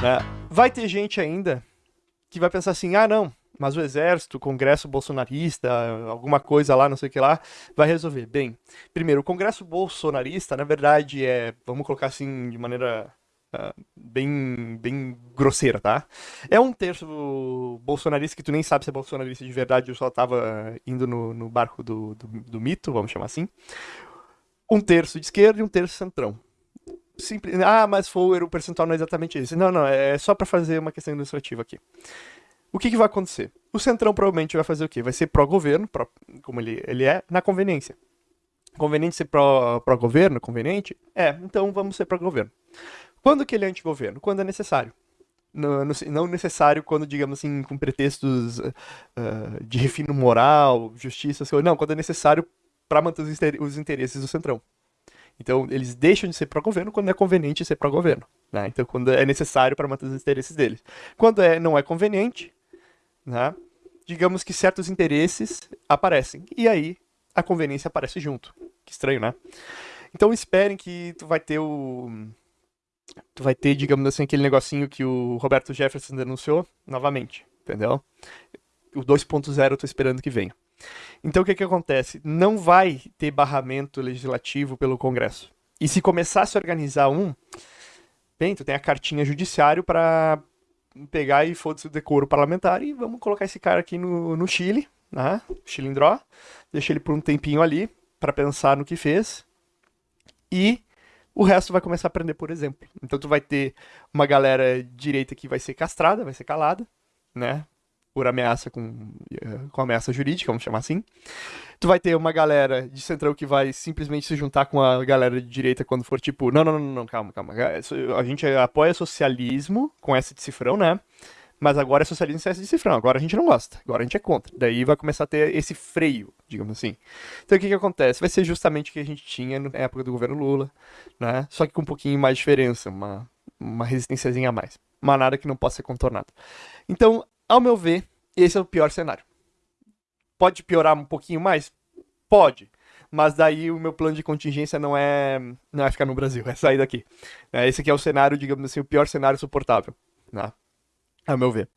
Né? Vai ter gente ainda que vai pensar assim, ah não, mas o exército, o congresso bolsonarista, alguma coisa lá, não sei o que lá, vai resolver. Bem, primeiro, o congresso bolsonarista, na verdade, é, vamos colocar assim de maneira uh, bem, bem grosseira, tá? É um terço bolsonarista que tu nem sabe se é bolsonarista de verdade, eu só tava indo no, no barco do, do, do mito, vamos chamar assim. Um terço de esquerda e um terço centrão. Simples, ah, mas foi o percentual não é exatamente esse. Não, não, é só para fazer uma questão ilustrativa aqui. O que, que vai acontecer? O Centrão provavelmente vai fazer o quê? Vai ser pró-governo, pró, como ele, ele é, na conveniência. Conveniente ser pró-governo? Pró conveniente? É, então vamos ser pró-governo. Quando que ele é anti-governo? Quando é necessário. No, no, não necessário quando, digamos assim, com pretextos uh, de refino moral, justiça, não, quando é necessário para manter os interesses do Centrão. Então, eles deixam de ser pró-governo quando é conveniente ser pró-governo. Né? Então, quando é necessário para manter os interesses deles. Quando é, não é conveniente, né? digamos que certos interesses aparecem. E aí, a conveniência aparece junto. Que estranho, né? Então, esperem que tu vai ter o... Tu vai ter, digamos assim, aquele negocinho que o Roberto Jefferson denunciou novamente, entendeu? O 2.0 eu tô esperando que venha. Então o que, que acontece? Não vai ter barramento legislativo pelo Congresso. E se começar a se organizar um, bem, tu tem a cartinha judiciário para pegar e foda-se o decoro parlamentar e vamos colocar esse cara aqui no, no Chile, né? Chilindró, deixa ele por um tempinho ali para pensar no que fez e o resto vai começar a aprender por exemplo. Então tu vai ter uma galera direita que vai ser castrada, vai ser calada, né? Por ameaça com, eh, com ameaça jurídica, vamos chamar assim. Tu vai ter uma galera de centrão que vai simplesmente se juntar com a galera de direita quando for tipo, não, não, não, não, calma, calma. A gente apoia socialismo com essa de cifrão, né? Mas agora é socialismo sem essa de cifrão. Agora a gente não gosta. Agora a gente é contra. Daí vai começar a ter esse freio, digamos assim. Então o que que acontece? Vai ser justamente o que a gente tinha na época do governo Lula, né? Só que com um pouquinho mais de diferença, uma, uma resistênciazinha a mais. Mas nada que não possa ser contornado. Então, ao meu ver, esse é o pior cenário. Pode piorar um pouquinho mais? Pode. Mas daí o meu plano de contingência não é, não é ficar no Brasil, é sair daqui. É, esse aqui é o cenário, digamos assim, o pior cenário suportável. Né? Ao meu ver.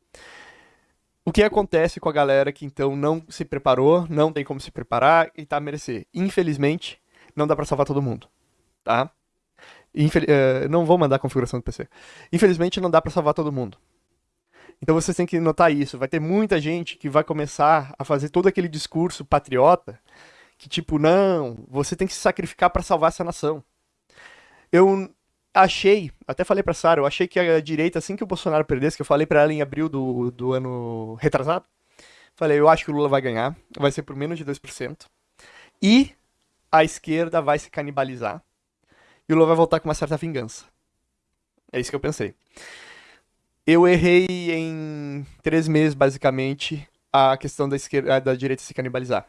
O que acontece com a galera que então não se preparou, não tem como se preparar e tá a merecer? Infelizmente, não dá para salvar todo mundo, tá? Infel uh, não vou mandar a configuração do PC. Infelizmente, não dá para salvar todo mundo. Então vocês têm que notar isso. Vai ter muita gente que vai começar a fazer todo aquele discurso patriota que tipo, não, você tem que se sacrificar para salvar essa nação. Eu achei, até falei pra Sara, eu achei que a direita, assim que o Bolsonaro perdesse, que eu falei para ela em abril do, do ano retrasado, falei, eu acho que o Lula vai ganhar, vai ser por menos de 2%. E a esquerda vai se canibalizar. E o Lula vai voltar com uma certa vingança. É isso que eu pensei. Eu errei em três meses, basicamente, a questão da, esquerda, da direita se canibalizar.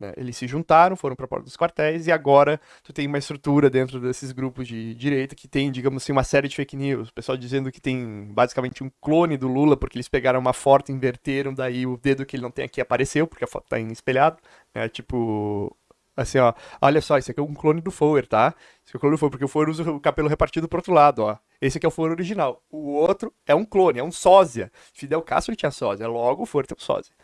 Né? Eles se juntaram, foram para a porta dos quartéis e agora tu tem uma estrutura dentro desses grupos de direita que tem, digamos assim, uma série de fake news. O pessoal dizendo que tem basicamente um clone do Lula porque eles pegaram uma foto, inverteram, daí o dedo que ele não tem aqui apareceu porque a foto tá espelhado. É tipo, assim, ó, olha só, esse aqui é um clone do Fower, tá? Esse é o clone do Fower, porque o Fower usa o cabelo repartido pro outro lado, ó. Esse aqui é o Fower original. O outro é um clone, é um sósia. Fidel Castro tinha sósia, logo o Fower tem um sósia.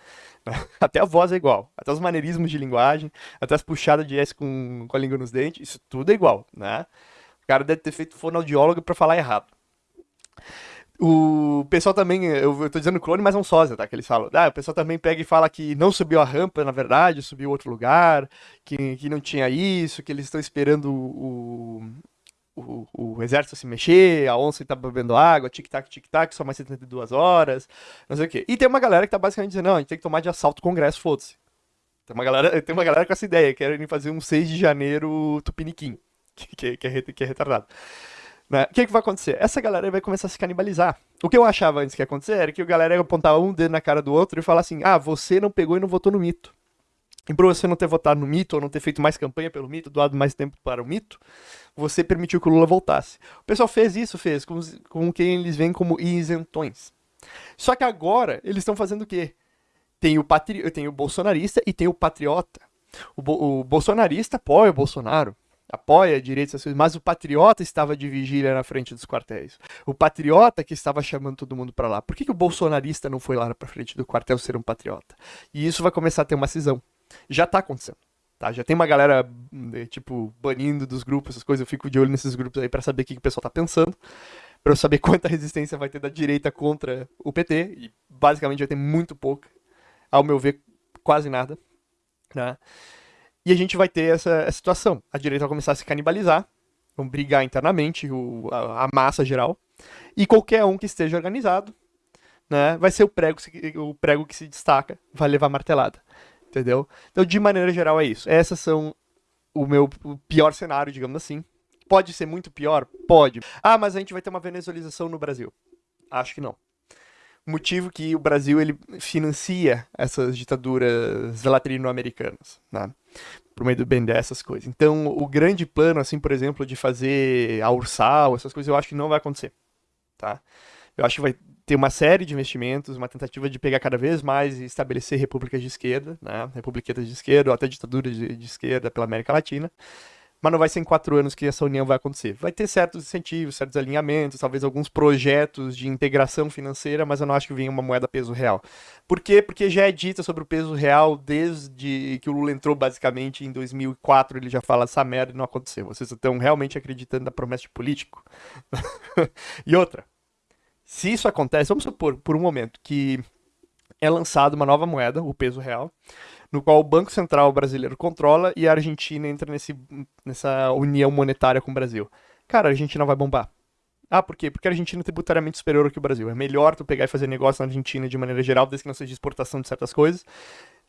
Até a voz é igual, até os maneirismos de linguagem, até as puxadas de S com, com a língua nos dentes, isso tudo é igual, né? O cara deve ter feito fonoaudiólogo para falar errado. O pessoal também, eu, eu tô dizendo clone, mas é um sósia, tá? Que eles falam. Ah, o pessoal também pega e fala que não subiu a rampa, na verdade, subiu outro lugar, que, que não tinha isso, que eles estão esperando o, o, o, exército se mexer, a onça tá bebendo água, tic-tac, tic-tac, só mais 72 horas, não sei o quê. E tem uma galera que tá basicamente dizendo, não, a gente tem que tomar de assalto o Congresso, foda-se. Tem uma, galera, tem uma galera com essa ideia, querem fazer um 6 de janeiro tupiniquim, que, que, que, é, que é retardado. Né? O que, que vai acontecer? Essa galera vai começar a se canibalizar. O que eu achava antes que ia acontecer era que a galera ia apontar um dedo na cara do outro e falar assim: ah, você não pegou e não votou no mito. E por você não ter votado no mito, ou não ter feito mais campanha pelo mito, doado mais tempo para o mito, você permitiu que o Lula voltasse. O pessoal fez isso, fez, com, com quem eles veem como isentões. Só que agora eles estão fazendo o quê? Tem o, patri... tem o bolsonarista e tem o patriota. O, bo... o bolsonarista apoia o Bolsonaro. Apoia direitos, mas o patriota estava de vigília na frente dos quartéis. O patriota que estava chamando todo mundo para lá. Por que, que o bolsonarista não foi lá para frente do quartel ser um patriota? E isso vai começar a ter uma cisão. Já está acontecendo. Tá? Já tem uma galera, tipo, banindo dos grupos, essas coisas. Eu fico de olho nesses grupos aí para saber o que, que o pessoal tá pensando. Para eu saber quanta resistência vai ter da direita contra o PT. E basicamente vai ter muito pouco. Ao meu ver, quase nada. Né? E a gente vai ter essa, essa situação. A direita vai começar a se canibalizar, vão brigar internamente, o, a, a, massa geral. E qualquer um que esteja organizado, né, vai ser o prego, o prego que se destaca, vai levar martelada. Entendeu? Então, de maneira geral, é isso. Essas são o meu pior cenário, digamos assim. Pode ser muito pior? Pode. Ah, mas a gente vai ter uma venezuelização no Brasil. Acho que não motivo que o Brasil ele financia essas ditaduras latino-americanas, né? Por meio do bem dessas coisas. Então, o grande plano, assim, por exemplo, de fazer a Ursal, essas coisas, eu acho que não vai acontecer, tá? Eu acho que vai ter uma série de investimentos, uma tentativa de pegar cada vez mais e estabelecer repúblicas de esquerda, né? Republiquetas de esquerda, ou até ditaduras de, de esquerda pela América Latina mas não vai ser em quatro anos que essa união vai acontecer. Vai ter certos incentivos, certos alinhamentos, talvez alguns projetos de integração financeira, mas eu não acho que venha uma moeda peso real. Por quê? Porque já é dita sobre o peso real desde que o Lula entrou, basicamente, em 2004, ele já fala essa merda e não aconteceu. Vocês estão realmente acreditando na promessa de político? e outra, se isso acontece, vamos supor, por um momento, que é lançada uma nova moeda, o peso real, no qual o Banco Central brasileiro controla e a Argentina entra nesse, nessa união monetária com o Brasil. Cara, a Argentina vai bombar. Ah, por quê? Porque a Argentina é tributariamente superior ao que o Brasil. É melhor tu pegar e fazer negócio na Argentina de maneira geral, desde que não seja exportação de certas coisas.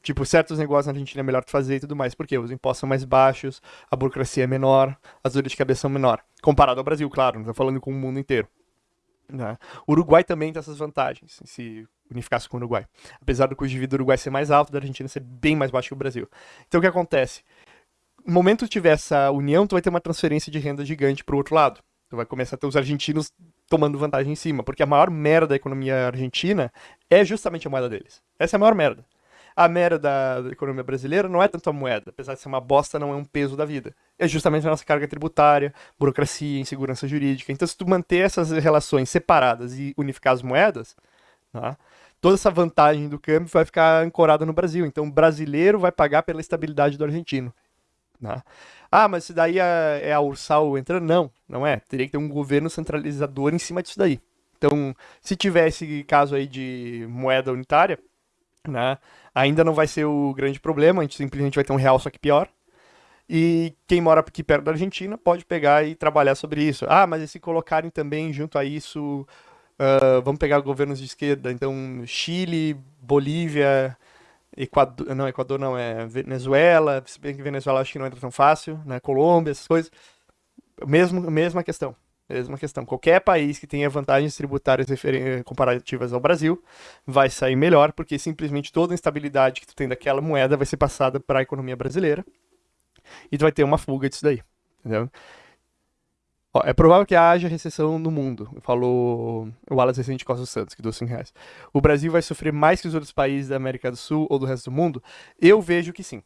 Tipo, certos negócios na Argentina é melhor tu fazer e tudo mais. Por quê? Os impostos são mais baixos, a burocracia é menor, as dores de cabeça são menor. Comparado ao Brasil, claro, não tô falando com o mundo inteiro. Né? O Uruguai também tem essas vantagens, se unificasse com o Uruguai. Apesar do custo de vida do Uruguai ser mais alto, da Argentina ser bem mais baixo que o Brasil. Então o que acontece? No momento que tiver essa união, tu vai ter uma transferência de renda gigante para o outro lado. Tu vai começar a ter os argentinos tomando vantagem em cima, porque a maior merda da economia argentina é justamente a moeda deles. Essa é a maior merda. A merda da, economia brasileira não é tanto a moeda, apesar de ser uma bosta, não é um peso da vida. É justamente a nossa carga tributária, burocracia, insegurança jurídica. Então, se tu manter essas relações separadas e unificar as moedas, tá? Toda essa vantagem do câmbio vai ficar ancorada no Brasil. Então, o brasileiro vai pagar pela estabilidade do argentino. Tá? Ah, mas se daí é, é a Ursal entrando? Não, não é. Teria que ter um governo centralizador em cima disso daí. Então, se tivesse caso aí de moeda unitária, né? Ainda não vai ser o grande problema, a gente simplesmente vai ter um real só que pior. E quem mora aqui perto da Argentina pode pegar e trabalhar sobre isso. Ah, mas e se colocarem também junto a isso, uh, vamos pegar governos de esquerda, então Chile, Bolívia, Equador, não, Equador não, é Venezuela, se bem que Venezuela acho que não entra tão fácil, né, Colômbia, essas coisas. Mesmo, mesma questão. Mesma questão. Qualquer país que tenha vantagens tributárias comparativas ao Brasil vai sair melhor, porque simplesmente toda a instabilidade que tu tem daquela moeda vai ser passada para a economia brasileira e tu vai ter uma fuga disso daí. Entendeu? Ó, é provável que haja recessão no mundo, falou o Wallace Recente Costa Santos, que deu 5 reais. O Brasil vai sofrer mais que os outros países da América do Sul ou do resto do mundo? Eu vejo que sim.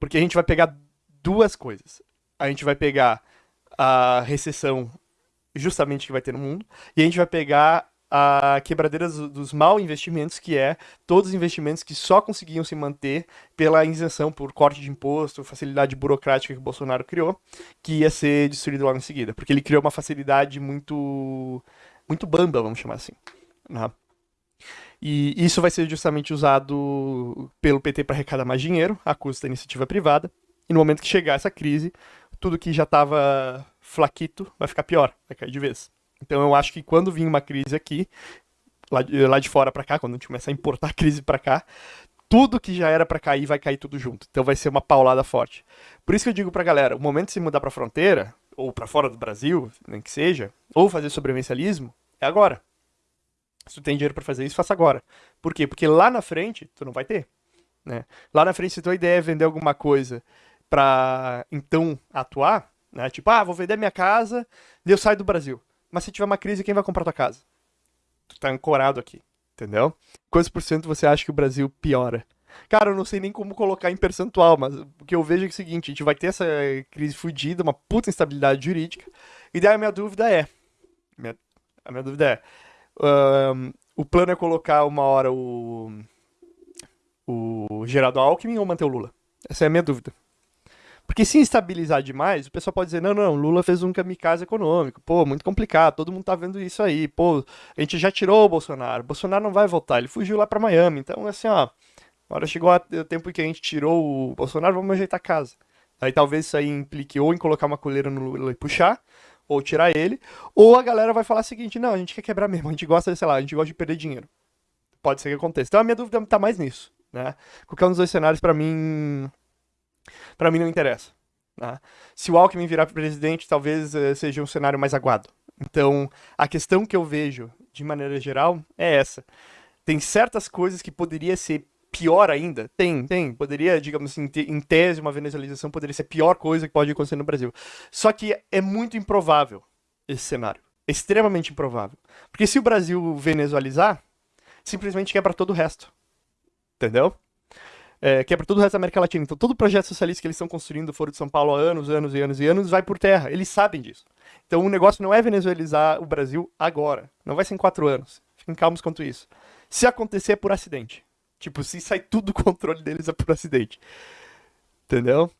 Porque a gente vai pegar duas coisas. A gente vai pegar a recessão justamente que vai ter no mundo, e a gente vai pegar a quebradeira dos mal investimentos, que é todos os investimentos que só conseguiam se manter pela isenção por corte de imposto, facilidade burocrática que Bolsonaro criou, que ia ser destruído logo em seguida, porque ele criou uma facilidade muito muito bamba, vamos chamar assim. Né? E isso vai ser justamente usado pelo PT para arrecadar mais dinheiro, à custa da iniciativa privada. E no momento que chegar essa crise, tudo que já estava flaquito vai ficar pior, vai cair de vez. Então eu acho que quando vir uma crise aqui, lá de, lá de fora para cá, quando a gente começar a importar crise para cá, tudo que já era para cair vai cair tudo junto. Então vai ser uma paulada forte. Por isso que eu digo pra galera, o momento de se mudar pra fronteira, ou para fora do Brasil, nem que seja, ou fazer sobrevivencialismo, é agora. Se tu tem dinheiro para fazer isso, faça agora. Por quê? Porque lá na frente, tu não vai ter. Né? Lá na frente, se tua ideia é vender alguma coisa para então atuar, né? Tipo, ah, vou vender minha casa, e eu saio do Brasil. Mas se tiver uma crise, quem vai comprar tua casa? Tu tá ancorado aqui, entendeu? Quantos por cento você acha que o Brasil piora? Cara, eu não sei nem como colocar em percentual, mas o que eu vejo é, é o seguinte: a gente vai ter essa crise fudida, uma puta instabilidade jurídica, e daí a minha dúvida é. Minha, a minha dúvida é. Um, o plano é colocar uma hora o. o Geraldo Alckmin ou manter o Lula? Essa é a minha dúvida. Porque se instabilizar demais, o pessoal pode dizer, não, não, Lula fez um kamikaze econômico, pô, muito complicado, todo mundo tá vendo isso aí, pô, a gente já tirou o Bolsonaro, Bolsonaro não vai voltar, ele fugiu lá para Miami, então assim, ó, agora chegou o tempo que a gente tirou o Bolsonaro, vamos ajeitar a casa. Aí talvez isso aí implique ou em colocar uma coleira no Lula e puxar, ou tirar ele, ou a galera vai falar o seguinte, não, a gente quer quebrar mesmo, a gente gosta, sei lá, a gente gosta de perder dinheiro. Pode ser que aconteça. Então a minha dúvida tá mais nisso, né? Qualquer um dos dois cenários, para mim, para mim não interessa. Né? Se o Alckmin virar presidente, talvez uh, seja um cenário mais aguado. Então, a questão que eu vejo, de maneira geral, é essa. Tem certas coisas que poderia ser pior ainda? Tem, tem. Poderia, digamos assim, em tese, uma venezuelização poderia ser a pior coisa que pode acontecer no Brasil. Só que é muito improvável esse cenário. Extremamente improvável. Porque se o Brasil venezuelizar, simplesmente quebra todo o resto. Entendeu? É, que é para todo o resto da América Latina. Então, todo o projeto socialista que eles estão construindo Foro de São Paulo há anos, anos e anos e anos vai por terra. Eles sabem disso. Então, o negócio não é venezuelizar o Brasil agora. Não vai ser em quatro anos. Fiquem calmos quanto isso. Se acontecer, é por acidente. Tipo, se sai tudo do controle deles, é por acidente. Entendeu?